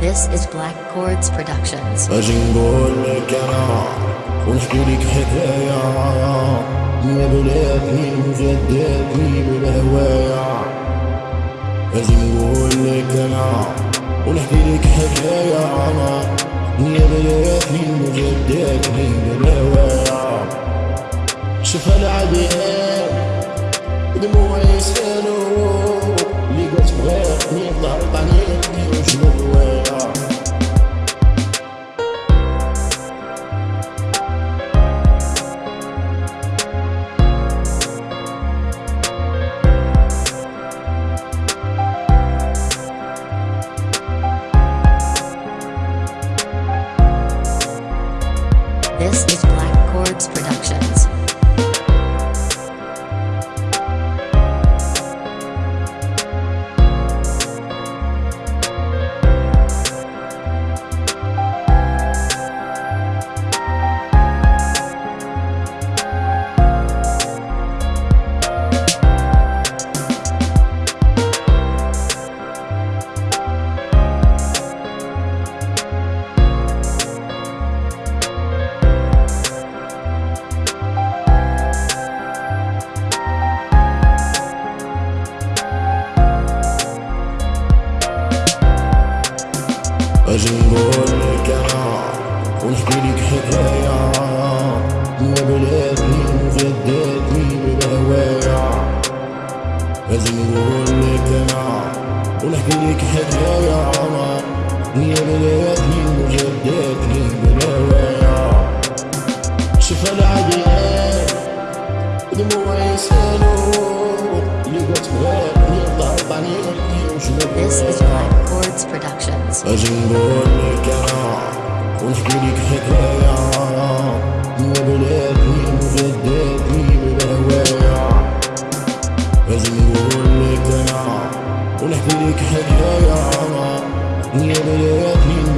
This is Black Chords Productions اجي نقول لك انا ونحكي لك حكاية يا بلادي وجداتي بالهوايا اجي نقول لك انا ونحكي لك حكاية انا يا بلادي وجداتي بالهوايا شوف العبيد this is Black Chords Productions. أجي نقول لك أنا ونحكي لك حكاية ما بلاتني وجدتني بالهواية. أجي نقول لك أنا ونحكي لك حكاية. يا بلاتني وجدتني بالهواية. شوف العبيد دموعي يسالوا This is Blind Chords Productions. أجنبون لك ونحكي حكاية يا بلادي مجددي بالهواية أجنبون لك ونحكي حكاية يا بلادي